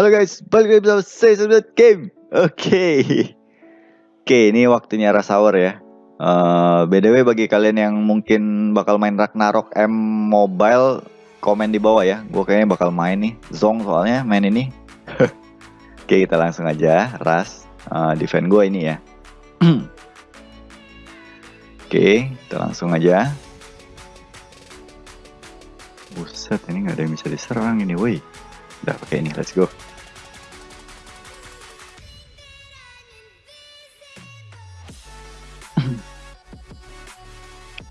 Halo guys, balik lagi bersama saya Game. Oke. Oke, ini waktunya rush hour ya. Uh, eh, BDW bagi kalian yang mungkin bakal main Ragnarok M Mobile, komen di bawah ya. Gue kayaknya bakal main nih. Zong soalnya main ini. Oke, kita langsung aja rush uh, defend gue ini ya. Oke, kita langsung aja. Buset, ini nggak ada yang bisa diserang ini, woi. Udah pakai ini, let's go.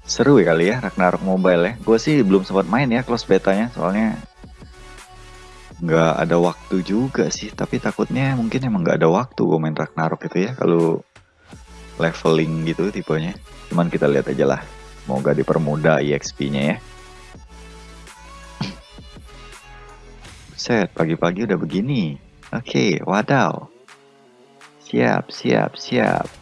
Seru ya kali ya Ragnarok Mobile ya. Gue sih belum sempat main ya close betanya soalnya nggak ada waktu juga sih. Tapi takutnya mungkin emang nggak ada waktu gue main Ragnarok itu ya kalau leveling gitu tipenya. Cuman kita lihat aja lah. Semoga dipermudah EXP-nya ya. Set, pagi-pagi udah begini. Oke, okay, wadaw. Siap, siap, siap.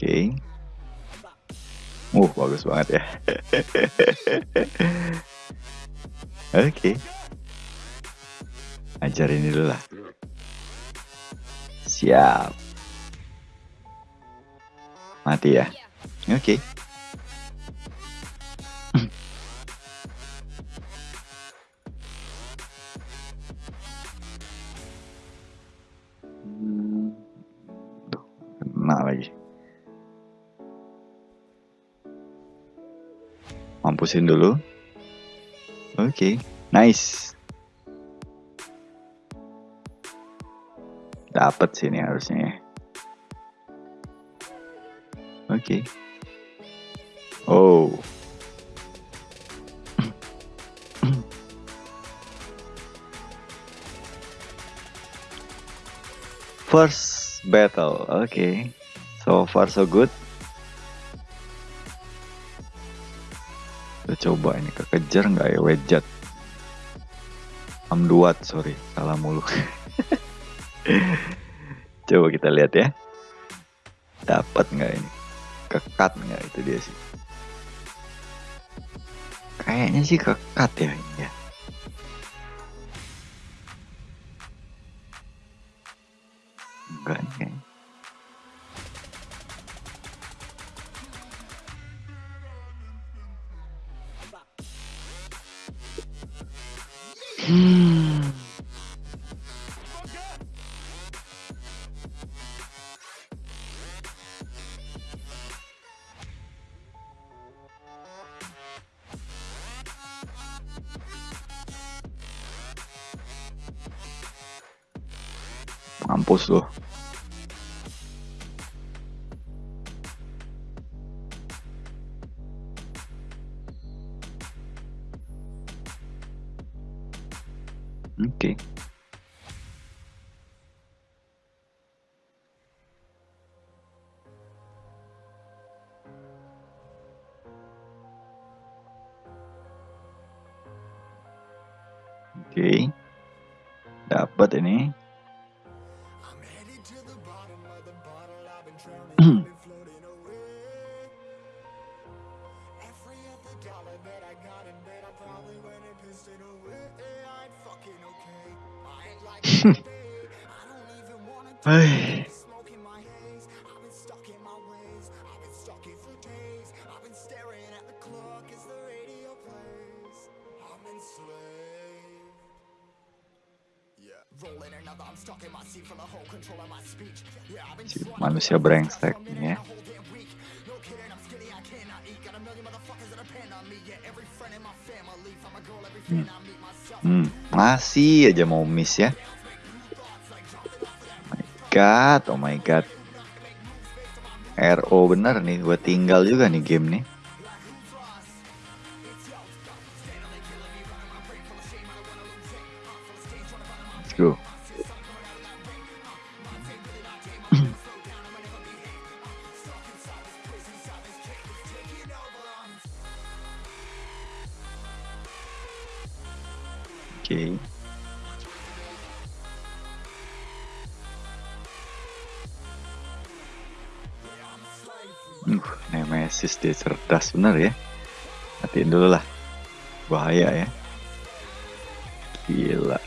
Oke. Okay. Uh, bagus banget ya. Oke. okay. Ajar ini dulu lah. Siap. Mati ya. Oke. Okay. Mampusin dulu oke okay. nice dapat sini harusnya oke okay. oh first battle oke okay. So far so good. Coba ini kekejar nggak ya Wedjat. Amduat, sorry, salah mulu. coba kita lihat ya. Dapat nggak ini? Kekat nggak itu dia sih. Kayaknya sih kekat ya ini ya. Hmm. Mampus loh. Oke. Dapat ini. Hai. Manusia brengsek ya. Hmm. hmm. Masih aja mau miss ya god, oh my god. RO bener nih, gue tinggal juga nih game nih. Let's go. Dia cerdas bener ya. Hatiin dulu lah. Bahaya ya. Gila.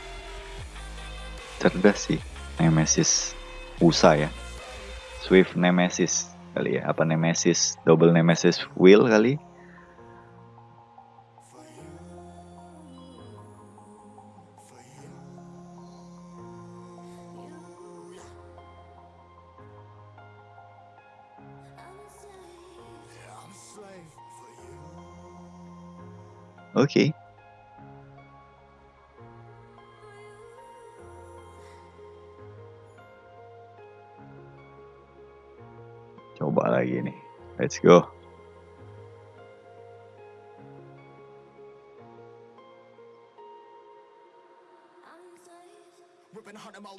Cerdas sih Nemesis USA ya. Swift Nemesis kali ya. Apa Nemesis? Double Nemesis Wheel kali. Okay. Coba lagi nih. Let's go.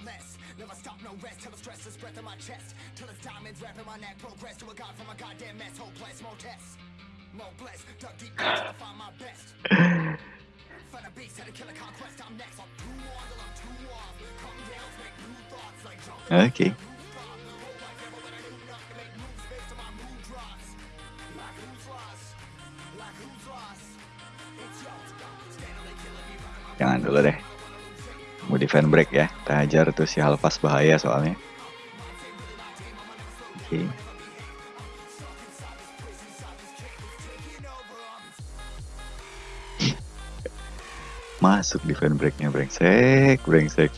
Less. Never stop, no rest. Till stress breath in my chest. Till it's diamonds wrapping my neck. Progress to a god from a goddamn mess. Hopeless, more tests. Okay. Jangan dulu deh. Mau defend break ya. Kita hajar tuh si Halfas bahaya soalnya. Oke. Okay. Masuk defend breaknya brengsek, brengsek.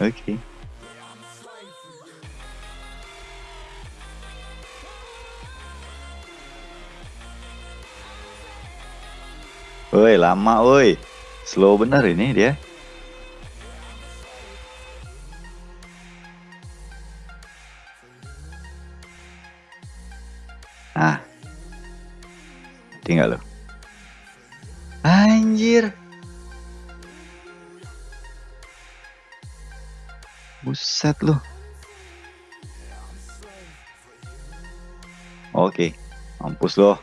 Oke. Okay. Woi, lama woi. Slow bener ini dia. Buset lu. Oke. Mampus loh.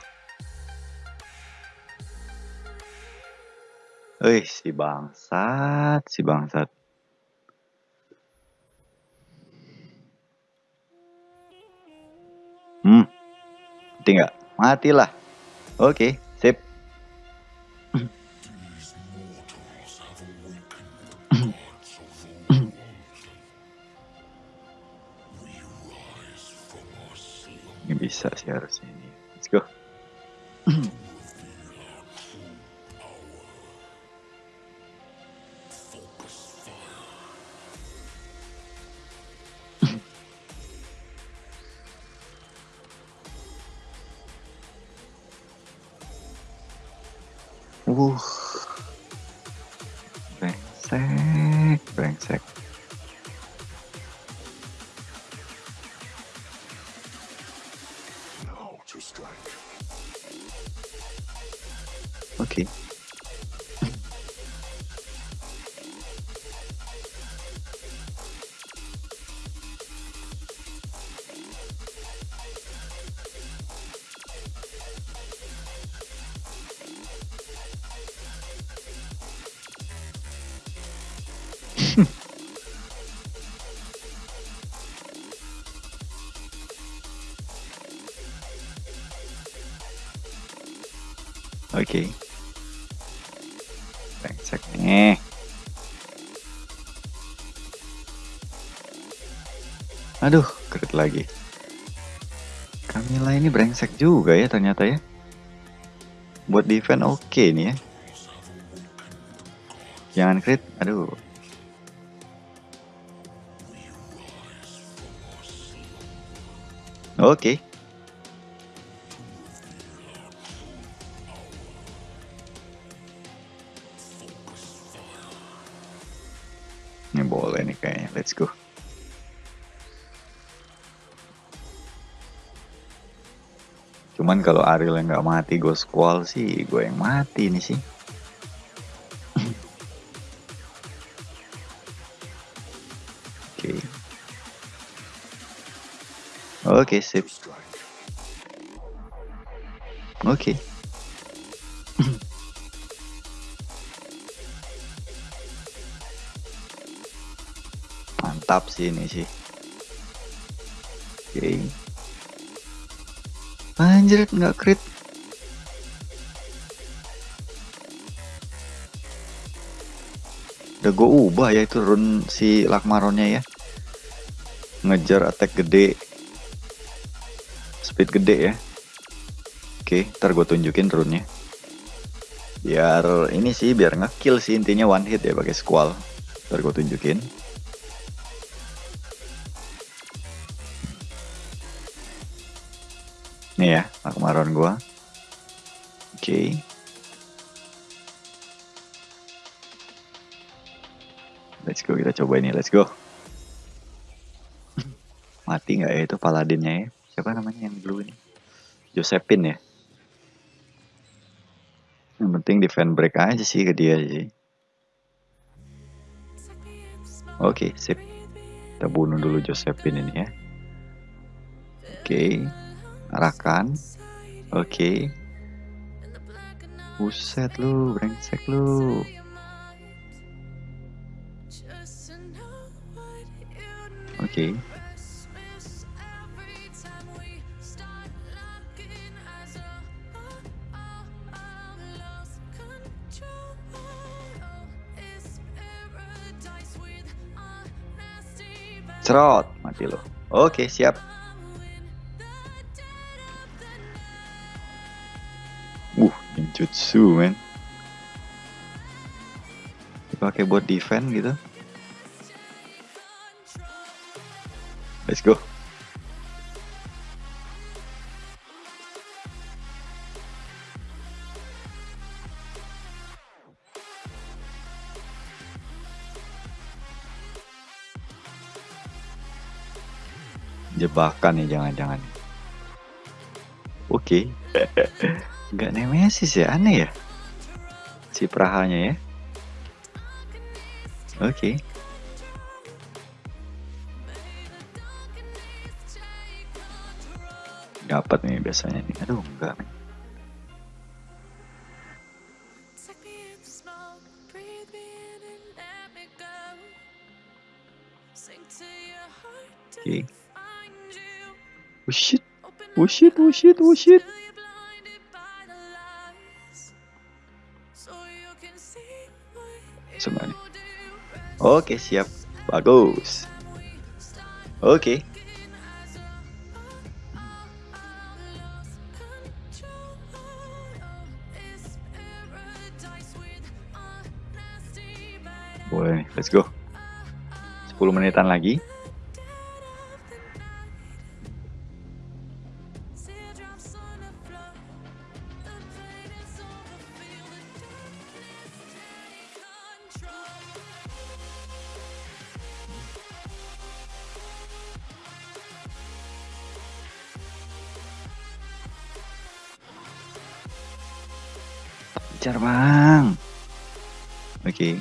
Wih, si bangsat, si bangsat. Hmm. Mati nggak? Matilah. Oke, sip. Bisa sih harusnya ini. Let's go. Uh. Brengsek, Oke. Okay. Nih. Aduh, keret lagi. Camilla ini brengsek juga ya ternyata ya. Buat defense oke okay nih ya. Jangan crit, aduh. Oke. Okay. Ini boleh nih kayaknya. Let's go. Cuman kalau Ariel yang nggak mati Ghost Squall sih, gue yang mati nih sih. Ok, sip. Ok. Mantap sih ini sih. Oke. Okay. Anjir, nggak crit. Udah gue ubah ya itu run si Lakmaronnya ya. Ngejar attack gede Speed gede ya. Oke, ntar gue tunjukin runnya. Biar ini sih, biar ngekill sih intinya one hit ya pakai squall. Ntar gue tunjukin. Nih ya, Lakmaron gue. Oke. Let's go, kita coba ini, let's go. Mati nggak ya itu paladinnya ya? Siapa namanya yang dulu ini? Josephine ya? Yang penting defend break aja sih ke dia sih. Oke, okay, sip. Kita bunuh dulu Josephine ini ya. Oke. Okay. Arahkan. Oke. Okay. Buset lu, brengsek lu. Oke. Cerot, mati lo. Oke, siap. Uh, ninjutsu, men. Dipakai buat defense gitu. Let's go. Jebakan nih jangan-jangan. Oke. Okay. Nggak nemesis ya, aneh ya. Si Prahanya ya. Oke. Okay. dapat nih biasanya nih aduh enggak Oke. Okay. Oh shit. Oh shit, oh shit, oh shit. Semuanya. Oke, siap. Bagus. Oke. Boleh, let's go. 10 menitan lagi. Kejar bang. Oke. Okay.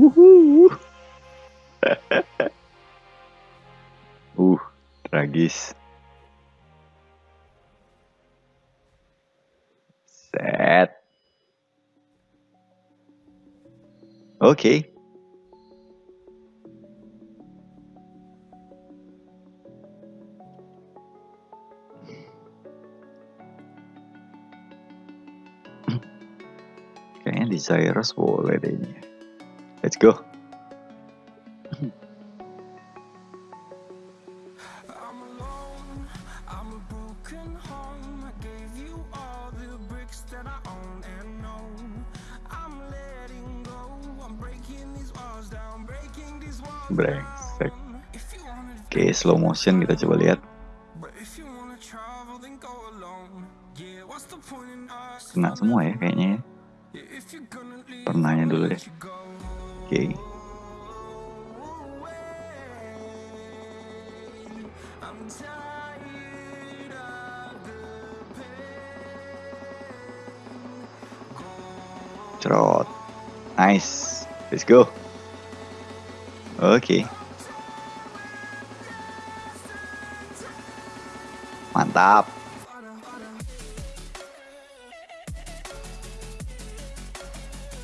Uhuh. uh, tragis. Set. Oke. Okay. Kayaknya Desirous boleh deh ini. Let's go. Brengsek. Oke, slow motion kita coba lihat. Cerot. Nice. Let's go. Oke. Okay. Mantap.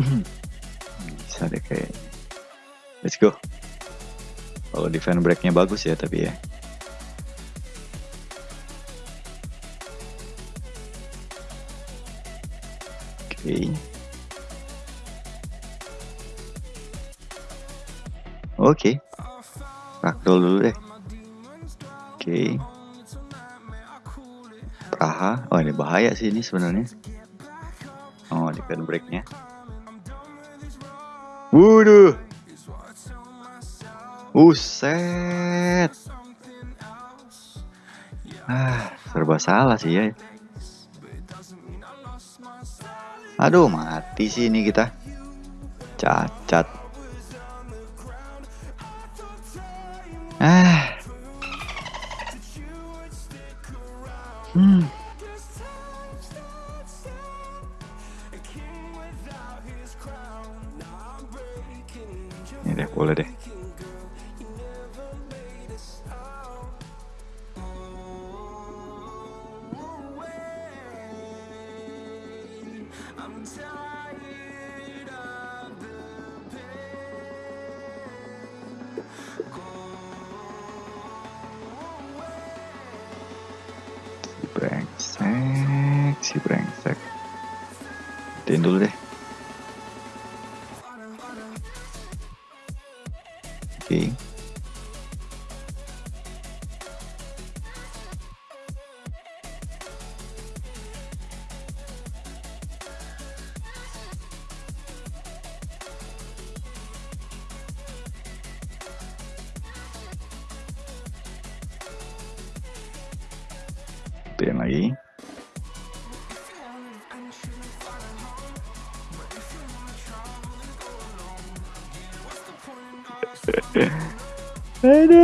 bisa deh kayak let's go kalau defend breaknya bagus ya tapi ya Oke. Ragdoll dulu deh. Oke. Praha. Oh ini bahaya sih ini sebenarnya. Oh di pen breaknya. Waduh. Buset. Ah, serba salah sih ya. Aduh, mati sih ini kita. Cacat. Ini deh, boleh deh. Matiin lagi. Aduh.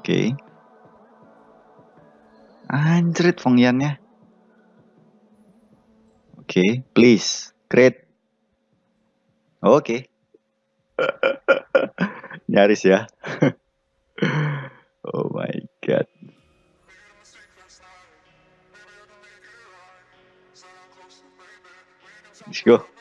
Oke. Anjrit Fongyannya. Oke, please. Great. Oke. Nyaris ya. oh my god. Let's go.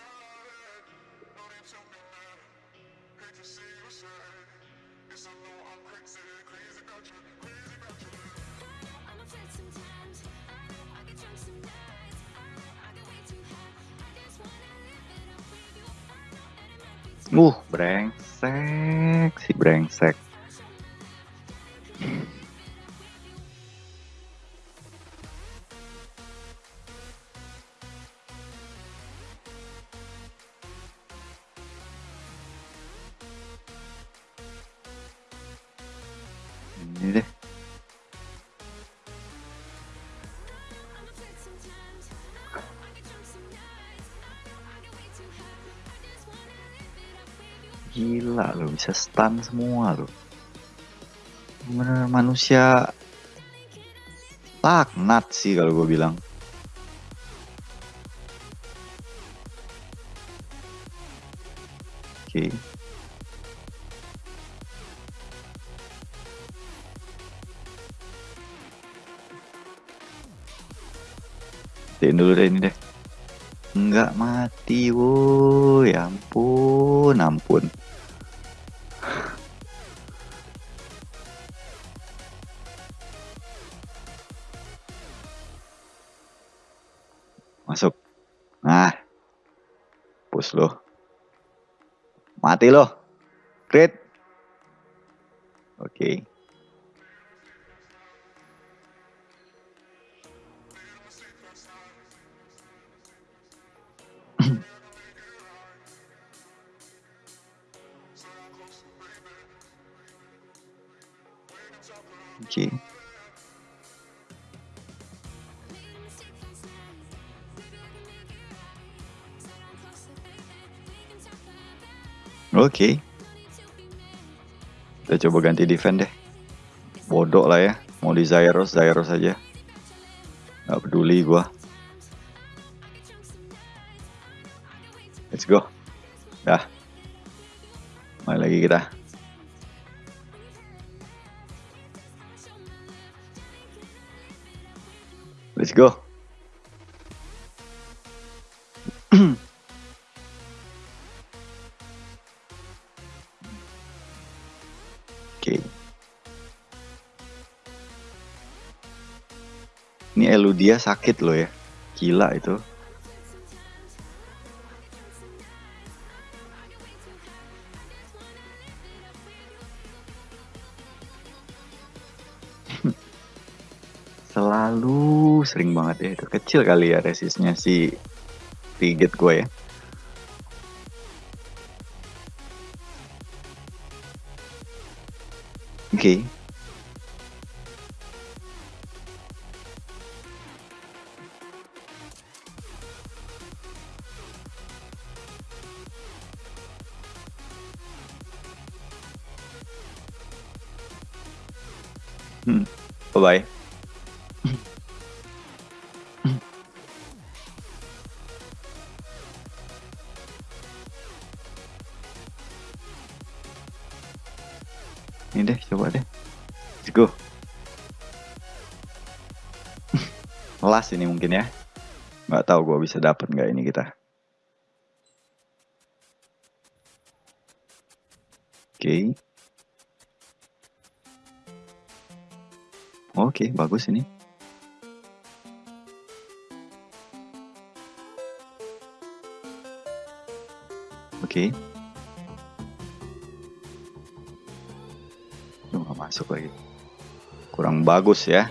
Uh, brengsek, si brengsek. Bisa stun semua lo. Bener manusia laknat sih kalau gue bilang. Oke. Tiin dulu deh ini deh. Enggak mati, woi. Ampun, ampun. Push lo. Mati lo. Crit. Oke. Oke. Oke. Okay. Kita coba ganti defend deh. Bodoh lah ya. Mau di Zyros, Zyros aja. Gak peduli gua. Let's go. Dah. Mari lagi kita. Let's go. Oke. Ini Eludia sakit loh ya. Gila itu. Selalu sering banget ya itu. Kecil kali ya resistnya si Frigate gue ya. Hmm. Bye bye. Ini deh, coba deh. Let's go. Last ini mungkin ya. Nggak tahu gue bisa dapat nggak ini kita. Oke, okay, bagus ini. Oke. Okay. masuk lagi kurang bagus ya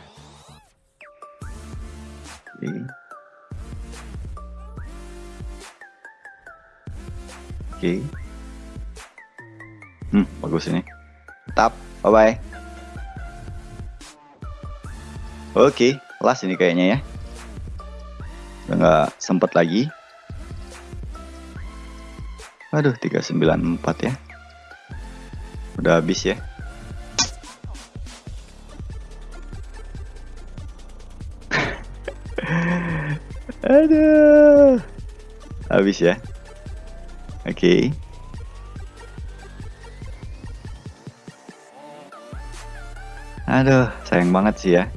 oke oke hmm bagus ini tap bye oke last ini kayaknya ya nggak sempet lagi aduh 394 ya udah habis ya Aduh. Habis ya. Oke. Okay. Aduh, sayang banget sih ya.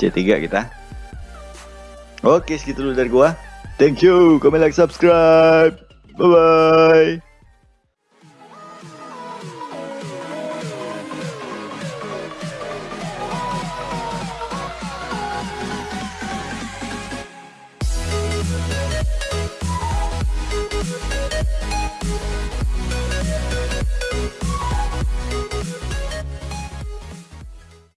C3 kita. Oke, segitu dulu dari gua. Thank you. Comment, like, subscribe. Bye-bye.